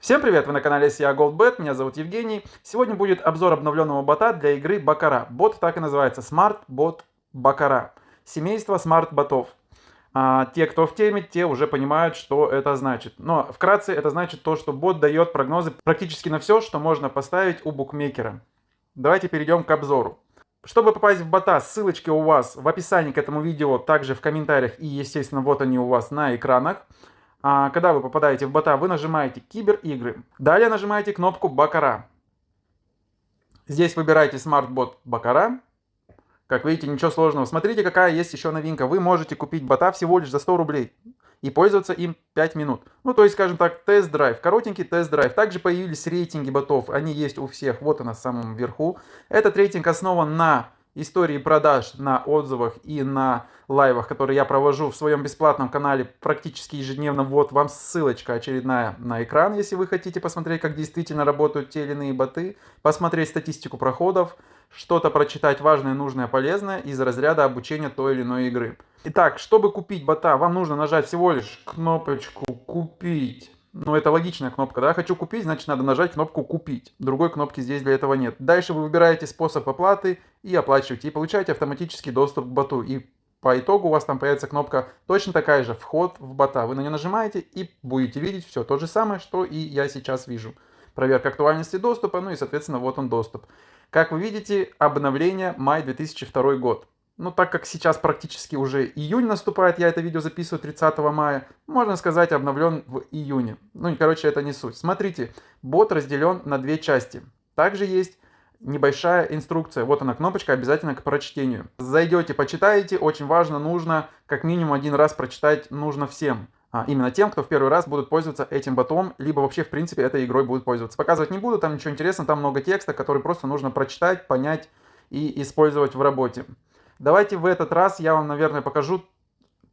Всем привет, вы на канале SEA GoldBet, меня зовут Евгений. Сегодня будет обзор обновленного бота для игры Бакара. Бот так и называется, Smart Bot Бакара. Семейство Smart ботов. А, те, кто в теме, те уже понимают, что это значит. Но вкратце это значит то, что бот дает прогнозы практически на все, что можно поставить у букмекера. Давайте перейдем к обзору. Чтобы попасть в бота, ссылочки у вас в описании к этому видео, также в комментариях и, естественно, вот они у вас на экранах. А, когда вы попадаете в бота, вы нажимаете киберигры. Далее нажимаете кнопку Бакара. Здесь выбираете SmartBot Бакара. Как видите, ничего сложного. Смотрите, какая есть еще новинка. Вы можете купить бота всего лишь за 100 рублей и пользоваться им 5 минут. Ну, то есть, скажем так, тест-драйв, коротенький тест-драйв. Также появились рейтинги ботов, они есть у всех, вот она в самом верху. Этот рейтинг основан на истории продаж на отзывах и на лайвах, которые я провожу в своем бесплатном канале практически ежедневно. Вот вам ссылочка очередная на экран, если вы хотите посмотреть, как действительно работают те или иные боты, посмотреть статистику проходов, что-то прочитать важное, нужное, полезное из разряда обучения той или иной игры. Итак, чтобы купить бота, вам нужно нажать всего лишь кнопочку «Купить». Ну, это логичная кнопка, да? Хочу купить, значит, надо нажать кнопку «Купить». Другой кнопки здесь для этого нет. Дальше вы выбираете способ оплаты и оплачиваете. И получаете автоматический доступ к боту. И по итогу у вас там появится кнопка точно такая же «Вход в бота». Вы на нее нажимаете и будете видеть все то же самое, что и я сейчас вижу. Проверка актуальности доступа, ну и, соответственно, вот он доступ. Как вы видите, обновление май 2002 год. Ну, так как сейчас практически уже июнь наступает, я это видео записываю 30 мая, можно сказать, обновлен в июне. Ну, короче, это не суть. Смотрите, бот разделен на две части. Также есть небольшая инструкция. Вот она кнопочка, обязательно к прочтению. Зайдете, почитаете, очень важно, нужно как минимум один раз прочитать нужно всем. А, именно тем, кто в первый раз будут пользоваться этим ботом, либо вообще в принципе этой игрой будут пользоваться. Показывать не буду, там ничего интересного, там много текста, который просто нужно прочитать, понять и использовать в работе. Давайте в этот раз я вам, наверное, покажу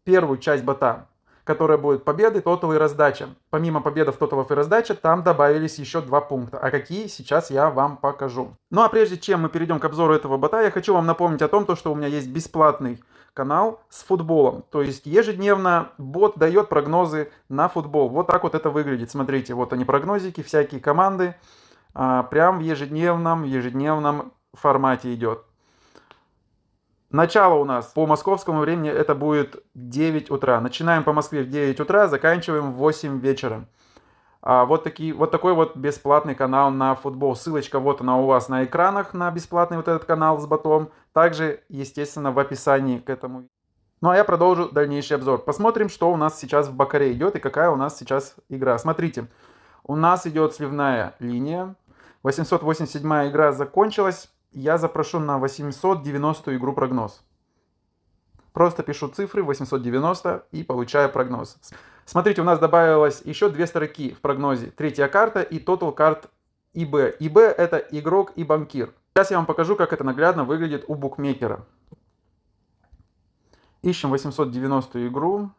первую часть бота, которая будет победы, тотал и раздача. Помимо победов, тоталов и раздача, там добавились еще два пункта. А какие, сейчас я вам покажу. Ну а прежде чем мы перейдем к обзору этого бота, я хочу вам напомнить о том, что у меня есть бесплатный канал с футболом. То есть ежедневно бот дает прогнозы на футбол. Вот так вот это выглядит. Смотрите, вот они прогнозики, всякие команды. А, прям в ежедневном, ежедневном формате идет. Начало у нас по московскому времени это будет 9 утра. Начинаем по Москве в 9 утра, заканчиваем в 8 вечера. А вот, такие, вот такой вот бесплатный канал на футбол. Ссылочка вот она у вас на экранах на бесплатный вот этот канал с ботом. Также, естественно, в описании к этому. Ну а я продолжу дальнейший обзор. Посмотрим, что у нас сейчас в Бакаре идет и какая у нас сейчас игра. Смотрите, у нас идет сливная линия. 887 игра закончилась я запрошу на 890 игру прогноз. Просто пишу цифры 890 и получаю прогноз. Смотрите, у нас добавилось еще две строки в прогнозе. Третья карта и total карт ИБ. ИБ это игрок и банкир. Сейчас я вам покажу, как это наглядно выглядит у букмекера. Ищем 890 игру.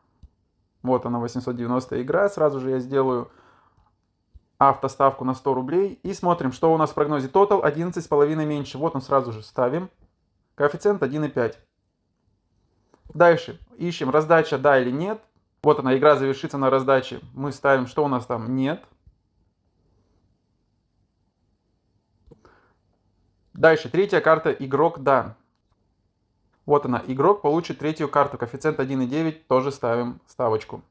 Вот она 890 игра. Сразу же я сделаю автоставку на 100 рублей. И смотрим, что у нас в прогнозе total 11,5 меньше. Вот он сразу же ставим. Коэффициент 1,5. Дальше ищем раздача да или нет. Вот она, игра завершится на раздаче. Мы ставим, что у нас там нет. Дальше, третья карта игрок да. Вот она, игрок получит третью карту, коэффициент 1,9, тоже ставим ставочку.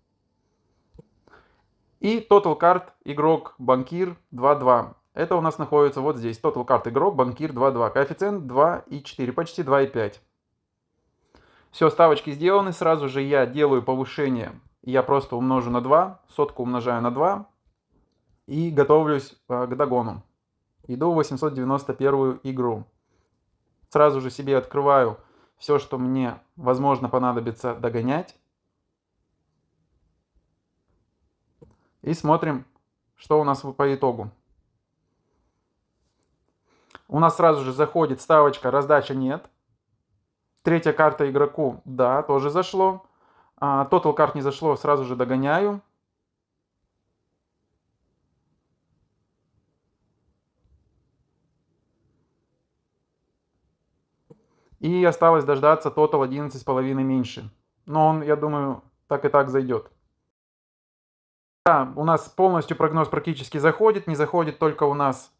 И Total Card игрок банкир 2-2. Это у нас находится вот здесь. Total Card игрок банкир 2-2. Коэффициент 2,4, почти 2,5. Все, ставочки сделаны. Сразу же я делаю повышение. Я просто умножу на 2. Сотку умножаю на 2. И готовлюсь э, к догону. Иду в 891 игру. Сразу же себе открываю все, что мне, возможно, понадобится догонять. И смотрим, что у нас по итогу. У нас сразу же заходит ставочка «Раздача нет». Третья карта игроку «Да», тоже зашло. А, Total карт не зашло, сразу же догоняю. И осталось дождаться Total 11,5 меньше. Но он, я думаю, так и так зайдет. Да, у нас полностью прогноз практически заходит, не заходит только у нас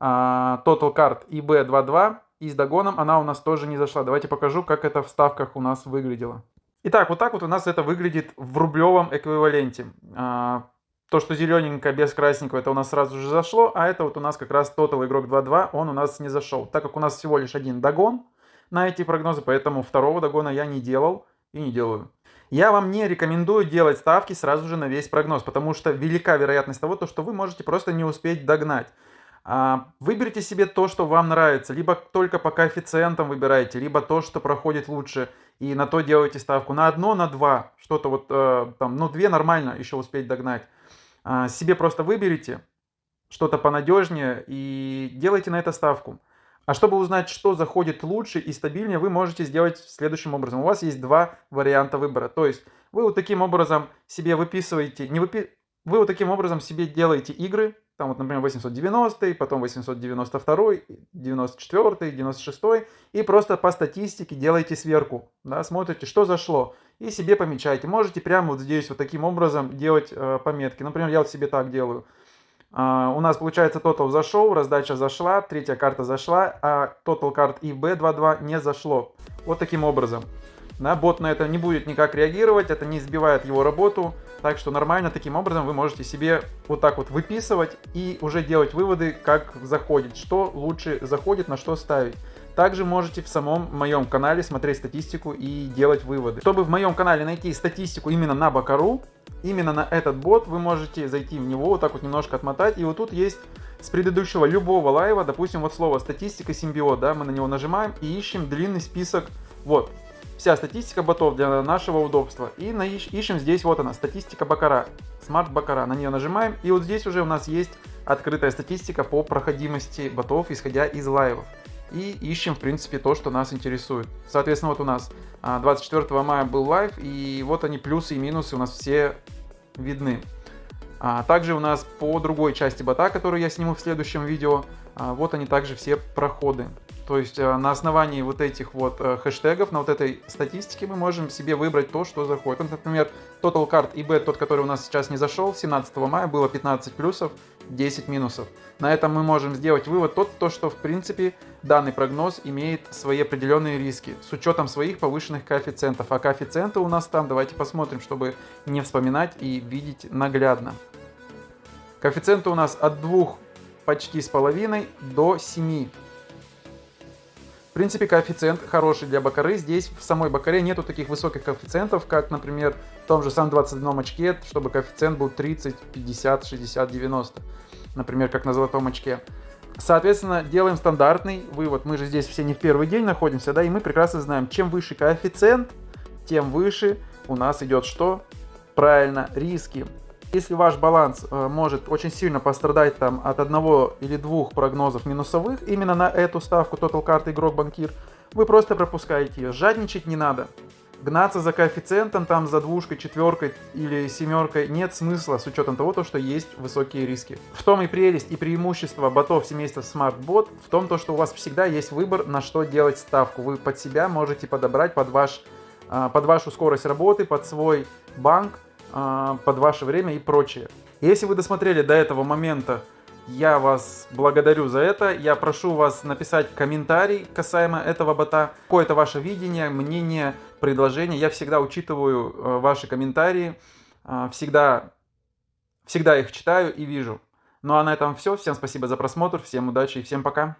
а, Total Card IB22, и с догоном она у нас тоже не зашла. Давайте покажу, как это в ставках у нас выглядело. Итак, вот так вот у нас это выглядит в рублевом эквиваленте. А, то, что зелененькое без красненького, это у нас сразу же зашло, а это вот у нас как раз Total игрок 2.2, он у нас не зашел. Так как у нас всего лишь один догон на эти прогнозы, поэтому второго догона я не делал и не делаю. Я вам не рекомендую делать ставки сразу же на весь прогноз, потому что велика вероятность того, что вы можете просто не успеть догнать. А, выберите себе то, что вам нравится. Либо только по коэффициентам выбирайте, либо то, что проходит лучше. И на то делайте ставку. На одно, на два. Что-то вот э, там, ну две нормально еще успеть догнать. А, себе просто выберите что-то понадежнее и делайте на это ставку. А чтобы узнать, что заходит лучше и стабильнее, вы можете сделать следующим образом. У вас есть два варианта выбора. То есть вы вот таким образом себе выписываете, не выпи... вы вот таким образом себе делаете игры, там вот, например, 890, потом 892, 94, 96, и просто по статистике делаете сверку, да, смотрите, что зашло, и себе помечайте. Можете прямо вот здесь вот таким образом делать э, пометки. Например, я вот себе так делаю. Uh, у нас получается Total зашел, раздача зашла, третья карта зашла, а Total карт и B22 не зашло. Вот таким образом. Да, бот на это не будет никак реагировать, это не сбивает его работу. Так что нормально таким образом вы можете себе вот так вот выписывать и уже делать выводы, как заходит, что лучше заходит, на что ставить. Также можете в самом моем канале смотреть статистику и делать выводы. Чтобы в моем канале найти статистику именно на Бакару, именно на этот бот, вы можете зайти в него, вот так вот немножко отмотать. И вот тут есть с предыдущего любого лайва, допустим, вот слово статистика симбиот, да, мы на него нажимаем и ищем длинный список, вот, вся статистика ботов для нашего удобства. И ищем здесь, вот она, статистика Бакара, Smart Бакара. На нее нажимаем, и вот здесь уже у нас есть открытая статистика по проходимости ботов, исходя из лайвов. И ищем, в принципе, то, что нас интересует. Соответственно, вот у нас 24 а, мая был лайв, и вот они плюсы и минусы у нас все видны. А также у нас по другой части бота, которую я сниму в следующем видео, а, вот они также все проходы. То есть э, на основании вот этих вот э, хэштегов, на вот этой статистике мы можем себе выбрать то, что заходит. Например, Total Card eBet, тот, который у нас сейчас не зашел, 17 мая было 15 плюсов, 10 минусов. На этом мы можем сделать вывод тот, то, что в принципе данный прогноз имеет свои определенные риски с учетом своих повышенных коэффициентов. А коэффициенты у нас там, давайте посмотрим, чтобы не вспоминать и видеть наглядно. Коэффициенты у нас от 2 почти с половиной до 7. Принципе, коэффициент хороший для бакары. Здесь в самой бакаре нету таких высоких коэффициентов, как, например, в том же самом 21 очке, чтобы коэффициент был 30, 50, 60, 90. Например, как на золотом очке. Соответственно, делаем стандартный вывод. Мы же здесь все не в первый день находимся, да, и мы прекрасно знаем, чем выше коэффициент, тем выше у нас идет что? Правильно, риски. Если ваш баланс э, может очень сильно пострадать там от одного или двух прогнозов минусовых именно на эту ставку Total Card игрок банкир, вы просто пропускаете ее. Жадничать не надо. Гнаться за коэффициентом там за двушкой, четверкой или семеркой нет смысла с учетом того, то, что есть высокие риски. В том и прелесть и преимущество ботов семейства SmartBot в том, то, что у вас всегда есть выбор, на что делать ставку. Вы под себя можете подобрать под, ваш, э, под вашу скорость работы, под свой банк, а, под ваше время и прочее. Если вы досмотрели до этого момента, я вас благодарю за это. Я прошу вас написать комментарий касаемо этого бота. Какое-то ваше видение, мнение, предложение. Я всегда учитываю э, ваши комментарии. А, всегда, всегда их читаю и вижу. Ну а на этом все. Всем спасибо за просмотр, всем удачи и всем пока.